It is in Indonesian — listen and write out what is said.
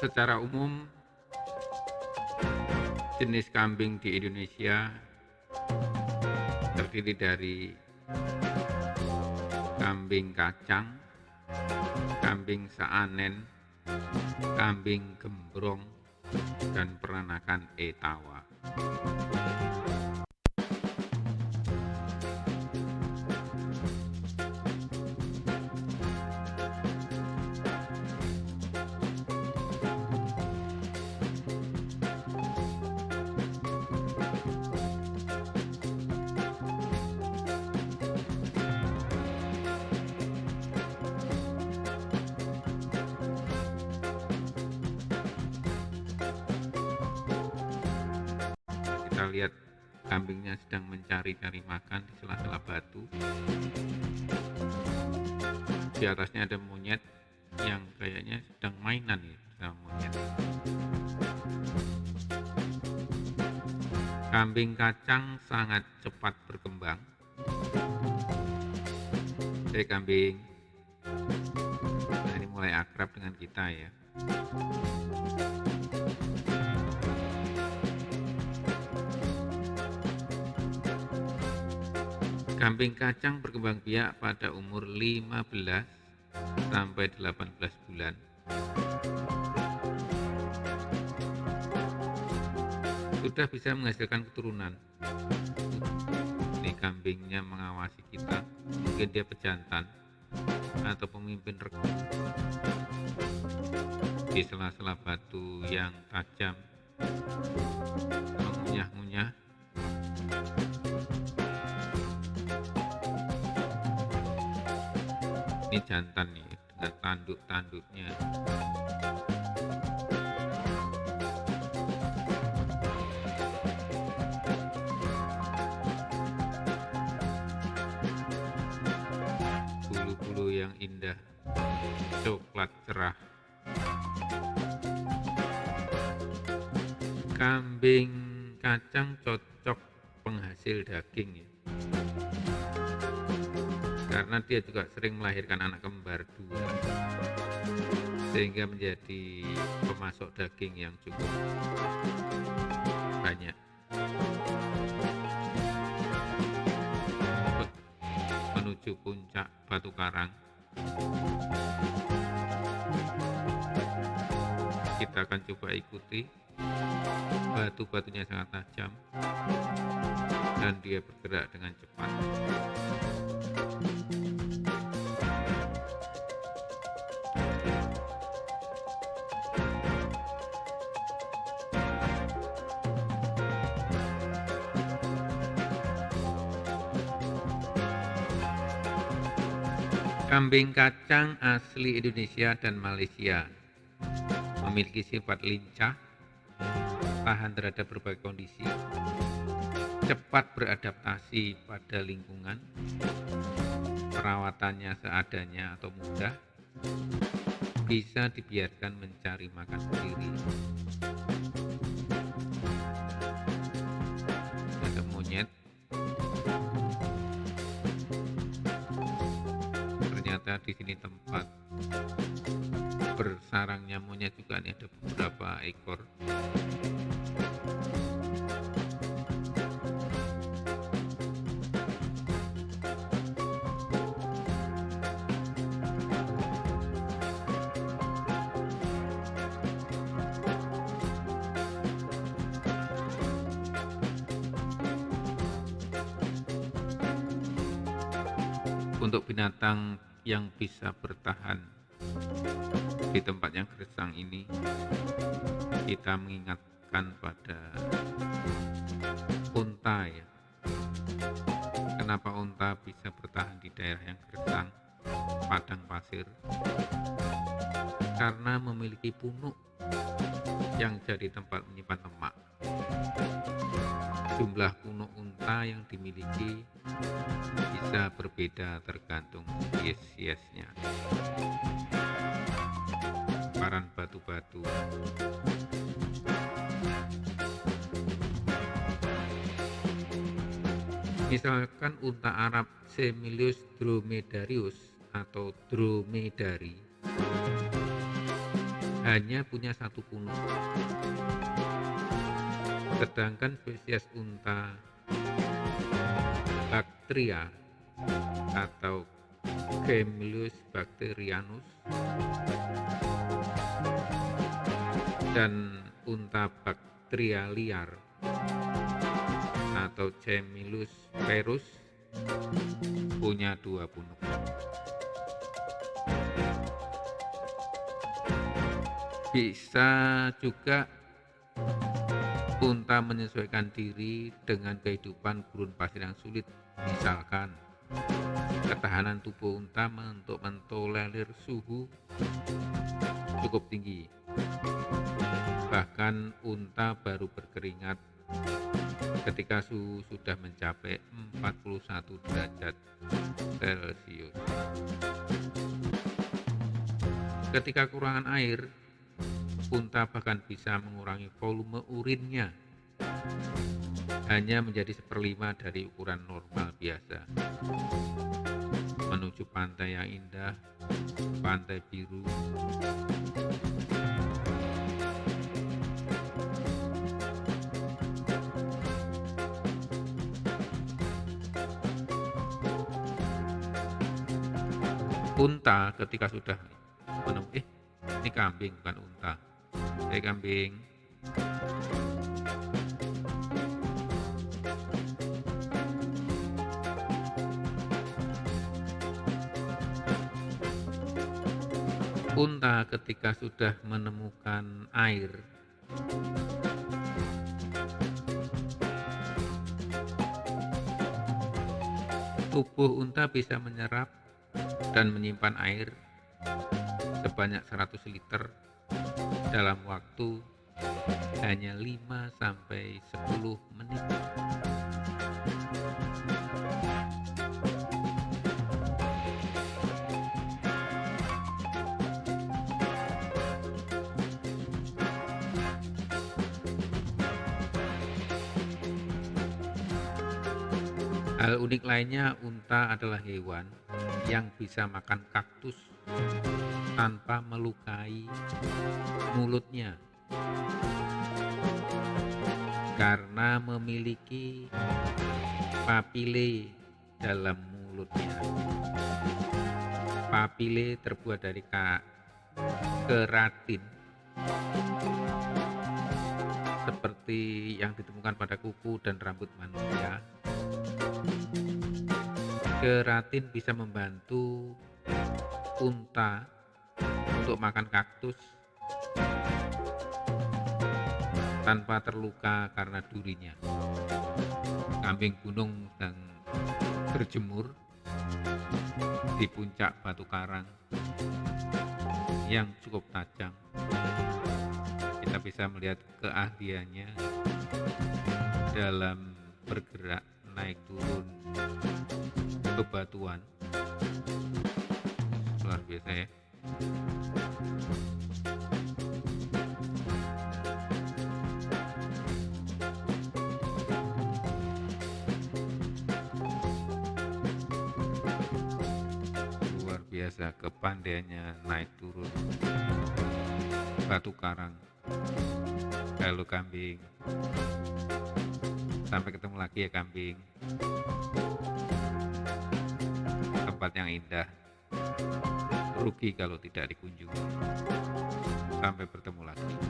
secara umum jenis kambing di Indonesia terdiri dari kambing kacang, kambing saanen, kambing gembrong, dan peranakan etawa. Kita lihat kambingnya sedang mencari-cari makan di sela-sela batu. Di atasnya ada monyet yang kayaknya sedang mainan ya sama monyet. Kambing kacang sangat cepat berkembang. Hei kambing. Nah, ini mulai akrab dengan kita ya Kambing kacang berkembang biak pada umur 15 sampai 18 bulan. Sudah bisa menghasilkan keturunan. Ini kambingnya mengawasi kita, mungkin dia pejantan atau pemimpin regu. Di sela-sela batu yang tajam, mengunyah-ngunyah ini jantan nih dengan tanduk-tanduknya. Bulu-bulu yang indah coklat cerah. Kambing kacang cocok penghasil daging ya karena dia juga sering melahirkan anak kembar dua. Sehingga menjadi pemasok daging yang cukup banyak. Menuju puncak Batu Karang. Kita akan coba ikuti. Batu-batunya sangat tajam. Dan dia bergerak dengan cepat Kambing kacang asli Indonesia dan Malaysia. Memiliki sifat lincah, tahan terhadap berbagai kondisi, cepat beradaptasi pada lingkungan, perawatannya seadanya atau mudah, bisa dibiarkan mencari makan sendiri. Ada monyet ternyata di sini tempat bersarangnya monyet juga nih ada beberapa ekor untuk binatang yang bisa bertahan. Di tempat yang gersang ini kita mengingatkan pada unta ya. Kenapa unta bisa bertahan di daerah yang gersang padang pasir? Karena memiliki punuk yang jadi tempat menyimpan lemak. Jumlah punuk yang dimiliki bisa berbeda tergantung spesiesnya. Paran batu-batu Misalkan unta Arab Semilius dromedarius atau dromedari hanya punya satu punuk. Sedangkan spesies unta Bactria atau Gemellus bacterianus dan unta Bactria liar atau Gemellus perus punya dua punuk. Bisa juga unta menyesuaikan diri dengan kehidupan gurun pasir yang sulit. Misalkan, ketahanan tubuh unta untuk mentolerir suhu cukup tinggi. Bahkan unta baru berkeringat ketika suhu sudah mencapai 41 derajat Celcius. Ketika kurangan air, unta bahkan bisa mengurangi volume urinnya. Hanya menjadi seperlima dari ukuran normal biasa. Menuju pantai yang indah, pantai biru, unta ketika sudah menemukan eh ini kambing bukan unta Hai kambing. Unta ketika sudah menemukan air tubuh unta bisa menyerap dan menyimpan air sebanyak 100 liter dalam waktu hanya 5 sampai 10 menit. Hal unik lainnya, unta adalah hewan yang bisa makan kaktus tanpa melukai mulutnya karena memiliki papile dalam mulutnya. Papile terbuat dari keratin seperti yang ditemukan pada kuku dan rambut manusia. Keratin bisa membantu unta untuk makan kaktus tanpa terluka karena durinya. Kambing gunung sedang berjemur di puncak batu karang yang cukup tajam. Kita bisa melihat keahliannya dalam bergerak naik turun bebatuan. Luar biasa ya. Luar biasa kepandaiannya naik turun batu karang. Halo kambing. Sampai ketemu lagi ya kambing. Tempat yang indah rugi kalau tidak dikunjungi. Sampai bertemu lagi.